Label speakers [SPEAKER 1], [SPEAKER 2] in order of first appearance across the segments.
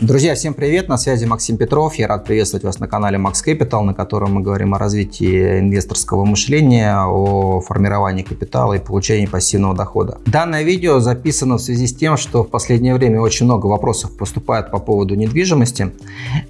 [SPEAKER 1] Друзья, всем привет! На связи Максим Петров. Я рад приветствовать вас на канале Max Capital, на котором мы говорим о развитии инвесторского мышления, о формировании капитала и получении пассивного дохода. Данное видео записано в связи с тем, что в последнее время очень много вопросов поступает по поводу недвижимости.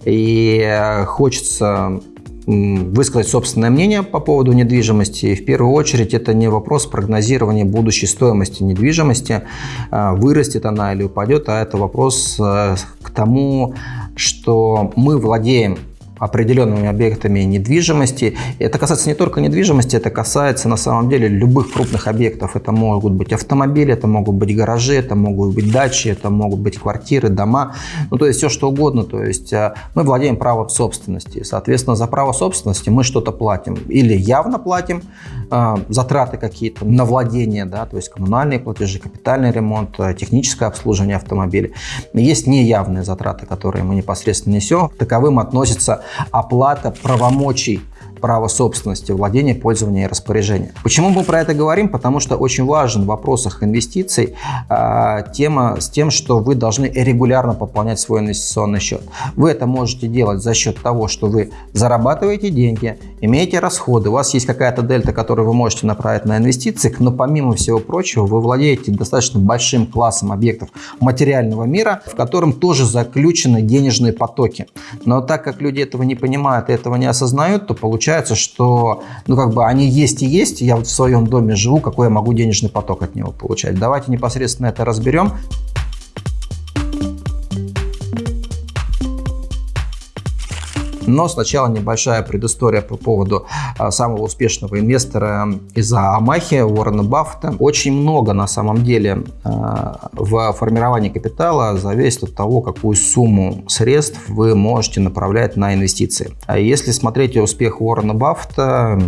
[SPEAKER 1] И хочется высказать собственное мнение по поводу недвижимости. И в первую очередь это не вопрос прогнозирования будущей стоимости недвижимости, а, вырастет она или упадет, а это вопрос э, к тому, что мы владеем определенными объектами недвижимости. Это касается не только недвижимости, это касается на самом деле любых крупных объектов. Это могут быть автомобили, это могут быть гаражи, это могут быть дачи, это могут быть квартиры, дома. Ну, то есть все что угодно. То есть э, мы владеем правом собственности. Соответственно, за право собственности мы что-то платим. Или явно платим, э, затраты какие-то на владение, да, то есть коммунальные платежи, капитальный ремонт, э, техническое обслуживание автомобиля. Есть неявные затраты, которые мы непосредственно несем. Таковым относятся оплата правомочий права собственности, владения, пользования и распоряжения. Почему мы про это говорим? Потому что очень важен в вопросах инвестиций э, тема с тем, что вы должны регулярно пополнять свой инвестиционный счет. Вы это можете делать за счет того, что вы зарабатываете деньги, имеете расходы, у вас есть какая-то дельта, которую вы можете направить на инвестиции, но помимо всего прочего вы владеете достаточно большим классом объектов материального мира, в котором тоже заключены денежные потоки. Но так как люди этого не понимают и этого не осознают, то получается получается, что ну как бы они есть и есть, я вот в своем доме живу, какой я могу денежный поток от него получать. Давайте непосредственно это разберем. Но сначала небольшая предыстория по поводу а, самого успешного инвестора из Амахи, Уоррена Баффета. Очень много на самом деле а, в формировании капитала зависит от того, какую сумму средств вы можете направлять на инвестиции. А если смотреть успех Уоррена Баффета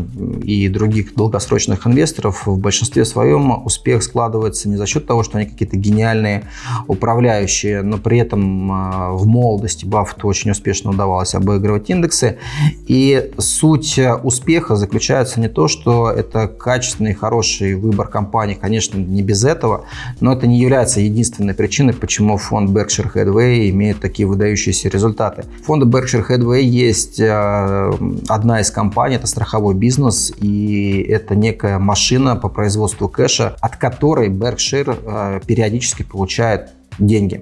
[SPEAKER 1] и других долгосрочных инвесторов, в большинстве своем успех складывается не за счет того, что они какие-то гениальные управляющие, но при этом в молодости Баффету очень успешно удавалось обыгрывать индексы. И суть э, успеха заключается не то, что это качественный, хороший выбор компании, конечно, не без этого, но это не является единственной причиной, почему фонд Berkshire Hathaway имеет такие выдающиеся результаты. В фонде Berkshire Hathaway есть э, одна из компаний, это страховой бизнес, и это некая машина по производству кэша, от которой Berkshire э, периодически получает деньги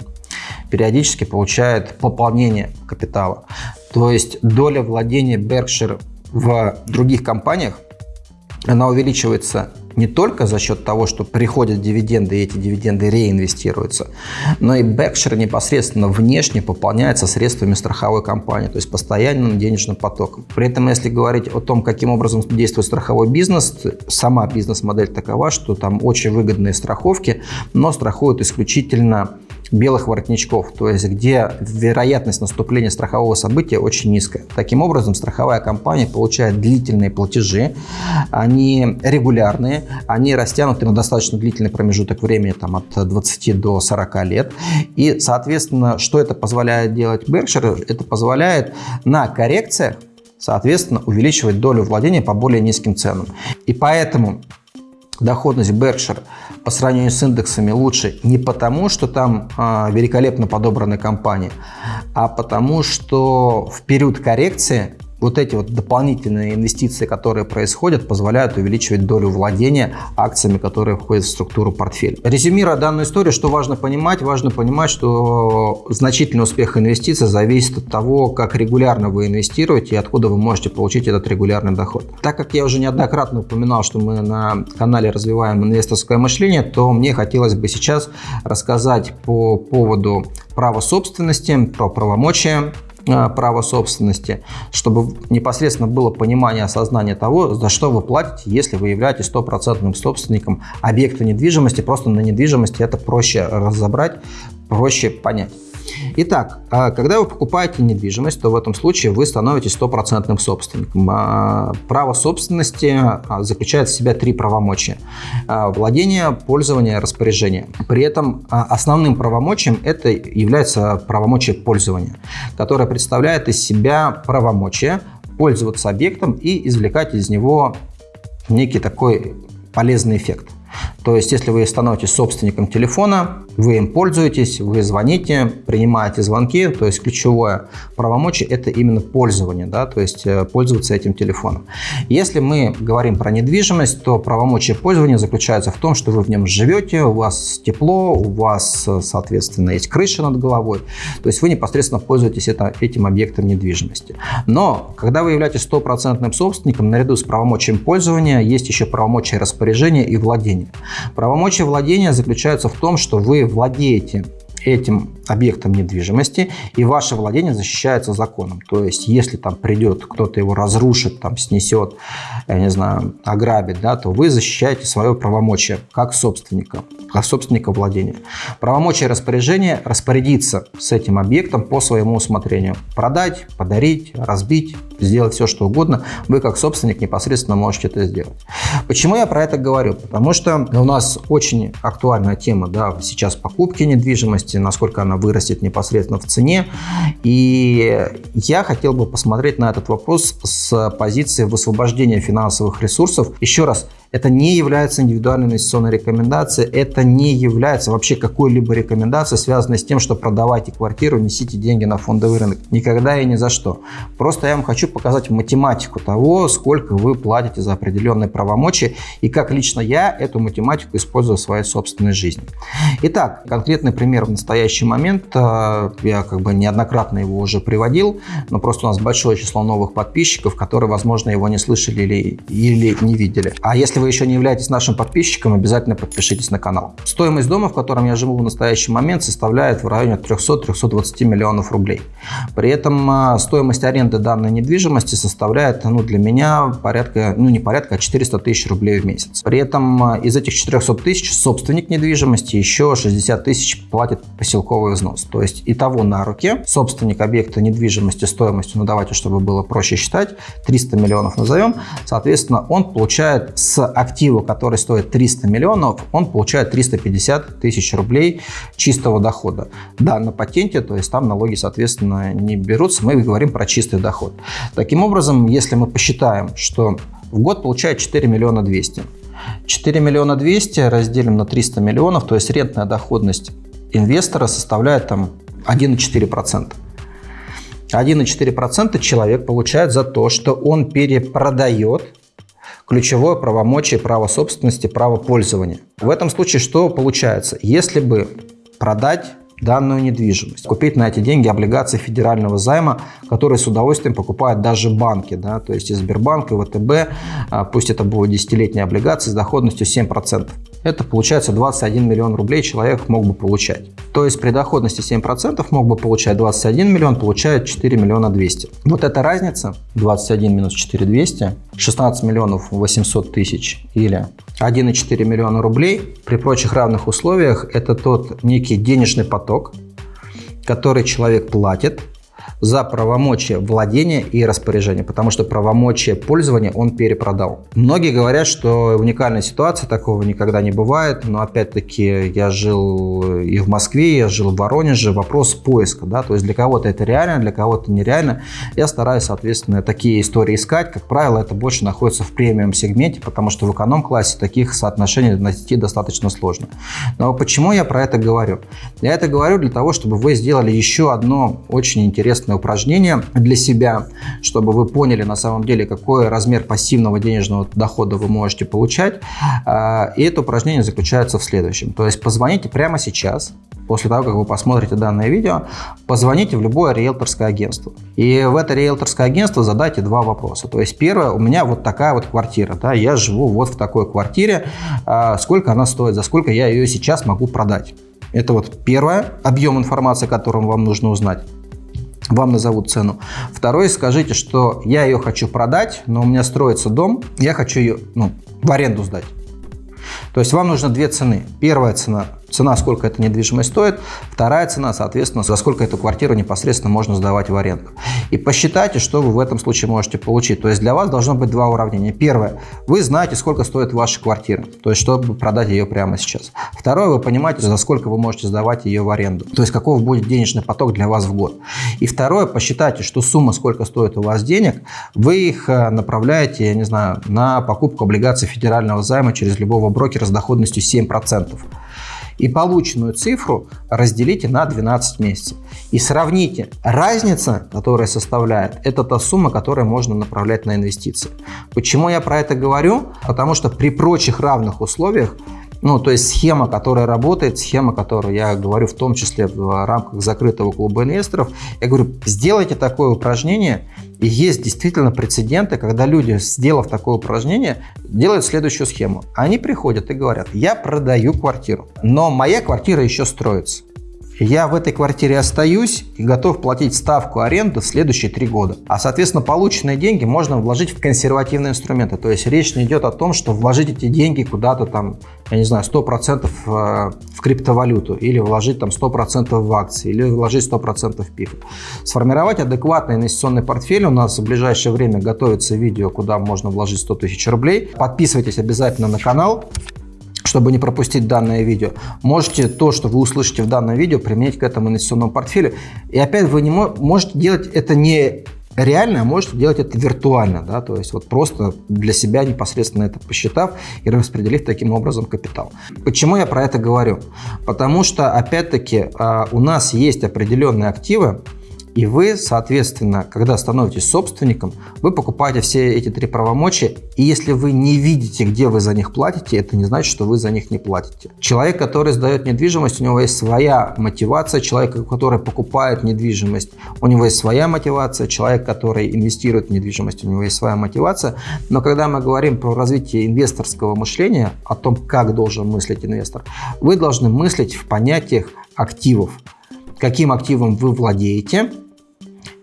[SPEAKER 1] периодически получает пополнение капитала. То есть доля владения Berkshire в других компаниях, она увеличивается не только за счет того, что приходят дивиденды, и эти дивиденды реинвестируются, но и Berkshire непосредственно внешне пополняется средствами страховой компании, то есть постоянным денежным потоком. При этом, если говорить о том, каким образом действует страховой бизнес, сама бизнес-модель такова, что там очень выгодные страховки, но страхуют исключительно белых воротничков, то есть где вероятность наступления страхового события очень низкая. Таким образом, страховая компания получает длительные платежи, они регулярные, они растянуты на достаточно длительный промежуток времени, там, от 20 до 40 лет. И, соответственно, что это позволяет делать Berkshire? Это позволяет на коррекциях соответственно, увеличивать долю владения по более низким ценам. И поэтому доходность Berkshire по сравнению с индексами лучше не потому, что там э, великолепно подобраны компании, а потому что в период коррекции вот эти вот дополнительные инвестиции, которые происходят, позволяют увеличивать долю владения акциями, которые входят в структуру портфеля. Резюмируя данную историю, что важно понимать? Важно понимать, что значительный успех инвестиций зависит от того, как регулярно вы инвестируете и откуда вы можете получить этот регулярный доход. Так как я уже неоднократно упоминал, что мы на канале развиваем инвесторское мышление, то мне хотелось бы сейчас рассказать по поводу права собственности, про правомочия права собственности, чтобы непосредственно было понимание, осознание того, за что вы платите, если вы являетесь стопроцентным собственником объекта недвижимости. Просто на недвижимости это проще разобрать, проще понять. Итак, а, когда вы покупаете недвижимость, то в этом случае вы становитесь стопроцентным собственником. А, право собственности а, заключает в себя три правомочия. Владение, пользование, распоряжение. При этом основным правомочием это является правомочие пользования, которое представляет из себя правомочие пользоваться объектом и извлекать из него некий такой полезный эффект. То есть, если вы становитесь собственником телефона, вы им пользуетесь, вы звоните, принимаете звонки, то есть ключевое правомочие – это именно пользование, да, то есть э, пользоваться этим телефоном. Если мы говорим про недвижимость, то правомочие пользования заключается в том, что вы в нем живете, у вас тепло, у вас, соответственно, есть крыша над головой, то есть вы непосредственно пользуетесь это, этим объектом недвижимости. Но, когда вы являетесь стопроцентным собственником, наряду с правомочием пользования есть еще правомочия распоряжения и владения. Правомочия владения заключаются в том, что вы владеете этим объектом недвижимости, и ваше владение защищается законом. То есть, если там придет, кто-то его разрушит, там снесет, я не знаю, ограбит, да, то вы защищаете свое правомочие как собственника, как собственника владения. Правомочие распоряжения распорядиться с этим объектом по своему усмотрению. Продать, подарить, разбить, сделать все, что угодно. Вы как собственник непосредственно можете это сделать. Почему я про это говорю? Потому что у нас очень актуальная тема да, сейчас покупки недвижимости, насколько она вырастет непосредственно в цене. И я хотел бы посмотреть на этот вопрос с позиции высвобождения финансовых ресурсов. Еще раз, это не является индивидуальной инвестиционной рекомендацией, это не является вообще какой-либо рекомендацией, связанной с тем, что продавайте квартиру, несите деньги на фондовый рынок. Никогда и ни за что. Просто я вам хочу показать математику того, сколько вы платите за определенные правомочия и как лично я эту математику использую в своей собственной жизни. Итак, конкретный пример в настоящий момент, э, я как бы неоднократно его уже приводил, но просто у нас большое число новых подписчиков, которые, возможно, его не слышали или, или не видели. А если вы еще не являетесь нашим подписчиком, обязательно подпишитесь на канал. Стоимость дома, в котором я живу в настоящий момент, составляет в районе 300-320 миллионов рублей. При этом а, стоимость аренды данной недвижимости составляет ну, для меня порядка, ну не порядка, а 400 тысяч рублей в месяц. При этом а, из этих 400 тысяч собственник недвижимости еще 60 тысяч платит поселковый взнос. То есть и того на руке собственник объекта недвижимости стоимостью, ну давайте, чтобы было проще считать, 300 миллионов назовем, соответственно, он получает с актива, который стоит 300 миллионов, он получает 350 тысяч рублей чистого дохода. Да, на патенте, то есть там налоги, соответственно, не берутся, мы говорим про чистый доход. Таким образом, если мы посчитаем, что в год получает 4 миллиона 200, 4 миллиона 200 разделим на 300 миллионов, то есть рентная доходность инвестора составляет там 1,4%. 1,4% человек получает за то, что он перепродает ключевое правомочие право собственности, право пользования. В этом случае что получается? Если бы продать данную недвижимость. Купить на эти деньги облигации федерального займа, которые с удовольствием покупают даже банки, да, то есть и Сбербанк, и ВТБ, а, пусть это будут десятилетние облигации с доходностью 7%. Это получается 21 миллион рублей человек мог бы получать. То есть при доходности 7% мог бы получать 21 миллион, получает 4 миллиона 200. Вот эта разница, 21 минус 4 200, 16 миллионов 800 тысяч или 1,4 миллиона рублей при прочих равных условиях это тот некий денежный поток, который человек платит за правомочия владения и распоряжения, потому что правомочия пользования он перепродал. Многие говорят, что уникальная ситуация, такого никогда не бывает, но опять-таки я жил и в Москве, я жил в Воронеже, вопрос поиска, да, то есть для кого-то это реально, для кого-то нереально. Я стараюсь, соответственно, такие истории искать, как правило, это больше находится в премиум сегменте, потому что в эконом-классе таких соотношений найти достаточно сложно. Но почему я про это говорю? Я это говорю для того, чтобы вы сделали еще одно очень интересное интересное упражнение для себя, чтобы вы поняли на самом деле, какой размер пассивного денежного дохода вы можете получать. А, и это упражнение заключается в следующем. То есть позвоните прямо сейчас, после того, как вы посмотрите данное видео, позвоните в любое риэлторское агентство. И в это риэлторское агентство задайте два вопроса. То есть первое, у меня вот такая вот квартира, да, я живу вот в такой квартире, а, сколько она стоит, за сколько я ее сейчас могу продать. Это вот первое, объем информации, которым вам нужно узнать вам назовут цену. Второе, скажите, что я ее хочу продать, но у меня строится дом, я хочу ее ну, в аренду сдать. То есть вам нужно две цены. Первая цена цена, сколько эта недвижимость стоит, вторая цена, соответственно, за сколько эту квартиру непосредственно можно сдавать в аренду. И посчитайте, что вы в этом случае можете получить. То есть для вас должно быть два уравнения. Первое, вы знаете, сколько стоит ваша квартира, то есть чтобы продать ее прямо сейчас. Второе, вы понимаете, за сколько вы можете сдавать ее в аренду, то есть каков будет денежный поток для вас в год. И второе, посчитайте, что сумма, сколько стоит у вас денег, вы их э, направляете, я не знаю, на покупку облигаций федерального займа через любого брокера с доходностью 7% и полученную цифру разделите на 12 месяцев. И сравните. Разница, которая составляет, это та сумма, которую можно направлять на инвестиции. Почему я про это говорю? Потому что при прочих равных условиях ну, то есть схема, которая работает, схема, которую я говорю в том числе в рамках закрытого клуба инвесторов, я говорю, сделайте такое упражнение, и есть действительно прецеденты, когда люди, сделав такое упражнение, делают следующую схему. Они приходят и говорят, я продаю квартиру, но моя квартира еще строится я в этой квартире остаюсь и готов платить ставку аренды в следующие три года. А, соответственно, полученные деньги можно вложить в консервативные инструменты. То есть речь не идет о том, что вложить эти деньги куда-то там, я не знаю, 100% э, в криптовалюту или вложить там 100% в акции или вложить 100% в ПИФ. Сформировать адекватный инвестиционный портфель. У нас в ближайшее время готовится видео, куда можно вложить 100 тысяч рублей. Подписывайтесь обязательно на канал чтобы не пропустить данное видео, можете то, что вы услышите в данном видео, применить к этому инвестиционному портфелю. И опять вы не можете делать это не реально, а можете делать это виртуально, да, то есть вот просто для себя непосредственно это посчитав и распределив таким образом капитал. Почему я про это говорю? Потому что, опять-таки, а, у нас есть определенные активы, и вы, соответственно, когда становитесь собственником, вы покупаете все эти три правомочия, и если вы не видите, где вы за них платите, это не значит, что вы за них не платите. Человек, который сдает недвижимость, у него есть своя мотивация, человек, который покупает недвижимость, у него есть своя мотивация, человек, который инвестирует в недвижимость, у него есть своя мотивация. Но когда мы говорим про развитие инвесторского мышления, о том, как должен мыслить инвестор, вы должны мыслить в понятиях активов каким активом вы владеете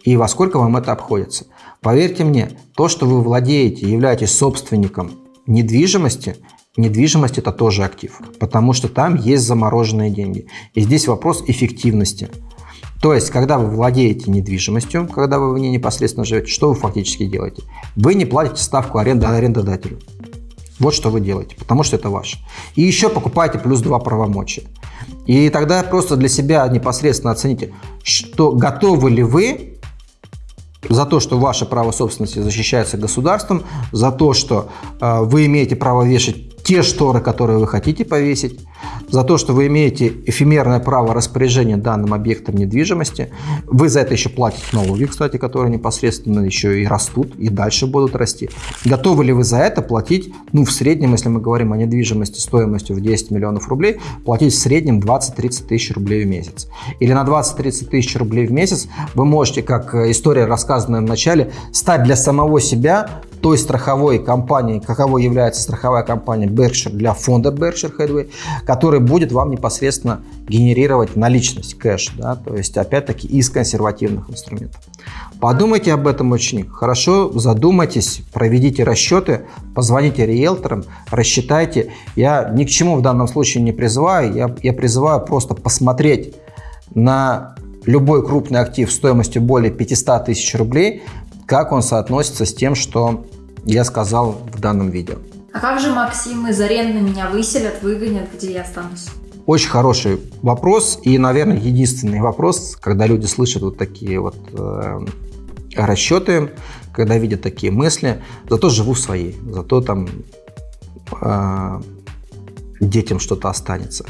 [SPEAKER 1] и во сколько вам это обходится. Поверьте мне, то, что вы владеете, являетесь собственником недвижимости, недвижимость это тоже актив, потому что там есть замороженные деньги. И здесь вопрос эффективности. То есть, когда вы владеете недвижимостью, когда вы в ней непосредственно живете, что вы фактически делаете? Вы не платите ставку аренды арендодателю. Вот что вы делаете, потому что это ваше. И еще покупаете плюс два правомочия. И тогда просто для себя непосредственно оцените, что готовы ли вы за то, что ваше право собственности защищается государством, за то, что э, вы имеете право вешать те шторы, которые вы хотите повесить, за то, что вы имеете эфемерное право распоряжения данным объектом недвижимости. Вы за это еще платите налоги, кстати, которые непосредственно еще и растут, и дальше будут расти. Готовы ли вы за это платить, ну, в среднем, если мы говорим о недвижимости стоимостью в 10 миллионов рублей, платить в среднем 20-30 тысяч рублей в месяц? Или на 20-30 тысяч рублей в месяц вы можете, как история, рассказанная в начале, стать для самого себя той страховой компании, каковой является страховая компания Berkshire для фонда Berkshire Hathaway, который будет вам непосредственно генерировать наличность, кэш, да, то есть опять-таки из консервативных инструментов. Подумайте об этом очень хорошо, задумайтесь, проведите расчеты, позвоните риэлторам, рассчитайте. Я ни к чему в данном случае не призываю, я, я призываю просто посмотреть на любой крупный актив стоимостью более 500 тысяч рублей, как он соотносится с тем, что я сказал в данном видео.
[SPEAKER 2] А как же, Максим, из аренды меня выселят, выгонят, где я останусь?
[SPEAKER 1] Очень хороший вопрос и, наверное, единственный вопрос, когда люди слышат вот такие вот э, расчеты, когда видят такие мысли, зато живу своей, зато там э, детям что-то останется.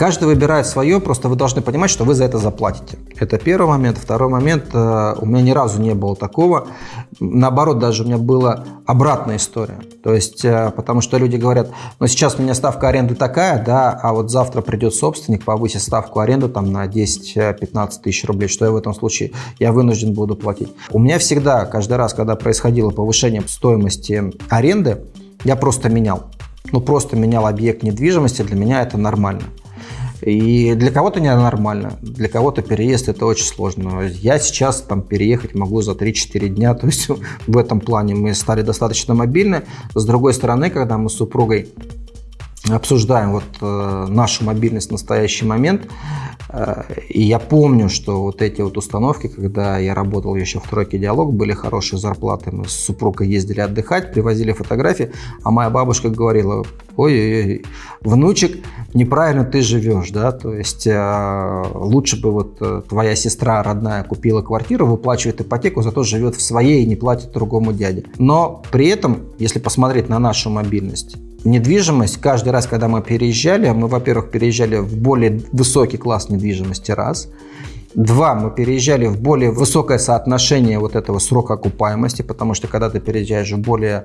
[SPEAKER 1] Каждый выбирает свое, просто вы должны понимать, что вы за это заплатите. Это первый момент. Второй момент, э, у меня ни разу не было такого. Наоборот, даже у меня была обратная история. То есть, э, потому что люди говорят, ну сейчас у меня ставка аренды такая, да, а вот завтра придет собственник, повысит ставку аренды там на 10-15 тысяч рублей, что я в этом случае, я вынужден буду платить. У меня всегда, каждый раз, когда происходило повышение стоимости аренды, я просто менял. Ну, просто менял объект недвижимости, для меня это нормально. И для кого-то ненормально, для кого-то переезд это очень сложно. Я сейчас там переехать могу за 3-4 дня, то есть в этом плане мы стали достаточно мобильны. С другой стороны, когда мы с супругой обсуждаем вот э, нашу мобильность в настоящий момент, э, и я помню, что вот эти вот установки, когда я работал еще в тройке «Диалог», были хорошие зарплаты, мы с супругой ездили отдыхать, привозили фотографии, а моя бабушка говорила, ой-ой-ой, внучек, неправильно ты живешь, да, то есть э, лучше бы вот э, твоя сестра родная купила квартиру, выплачивает ипотеку, зато живет в своей и не платит другому дяде. Но при этом, если посмотреть на нашу мобильность, недвижимость, каждый раз, когда мы переезжали, мы, во-первых, переезжали в более высокий класс недвижимости, раз. Два, мы переезжали в более высокое соотношение вот этого срока окупаемости, потому что когда ты переезжаешь в более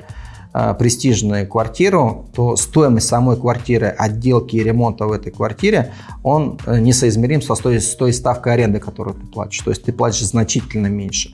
[SPEAKER 1] э, престижную квартиру, то стоимость самой квартиры, отделки и ремонта в этой квартире, он э, несоизмерим со той, с той ставкой аренды, которую ты платишь. То есть ты платишь значительно меньше.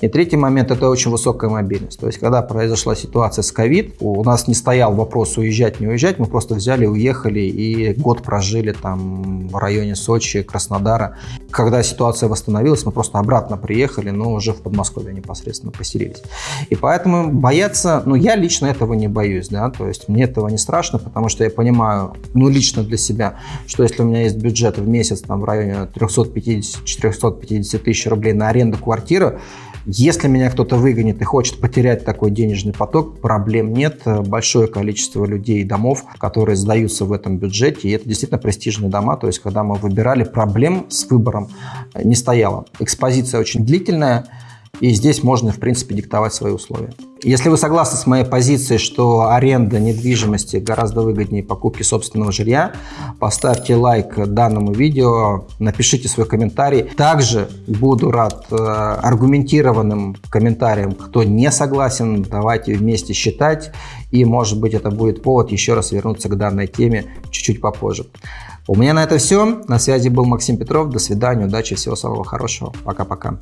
[SPEAKER 1] И третий момент – это очень высокая мобильность. То есть, когда произошла ситуация с ковид, у нас не стоял вопрос уезжать, не уезжать, мы просто взяли, уехали и год прожили там в районе Сочи, Краснодара. Когда ситуация восстановилась, мы просто обратно приехали, но уже в Подмосковье непосредственно поселились. И поэтому бояться, ну, я лично этого не боюсь, да, то есть мне этого не страшно, потому что я понимаю, ну, лично для себя, что если у меня есть бюджет в месяц там в районе 350-450 тысяч рублей на аренду квартиры, если меня кто-то выгонит и хочет потерять такой денежный поток, проблем нет. Большое количество людей и домов, которые сдаются в этом бюджете, и это действительно престижные дома. То есть, когда мы выбирали, проблем с выбором не стояло. Экспозиция очень длительная, и здесь можно, в принципе, диктовать свои условия. Если вы согласны с моей позицией, что аренда недвижимости гораздо выгоднее покупки собственного жилья, поставьте лайк данному видео, напишите свой комментарий. Также буду рад э, аргументированным комментариям, кто не согласен. Давайте вместе считать, и, может быть, это будет повод еще раз вернуться к данной теме чуть-чуть попозже. У меня на это все. На связи был Максим Петров. До свидания, удачи, всего самого хорошего. Пока-пока.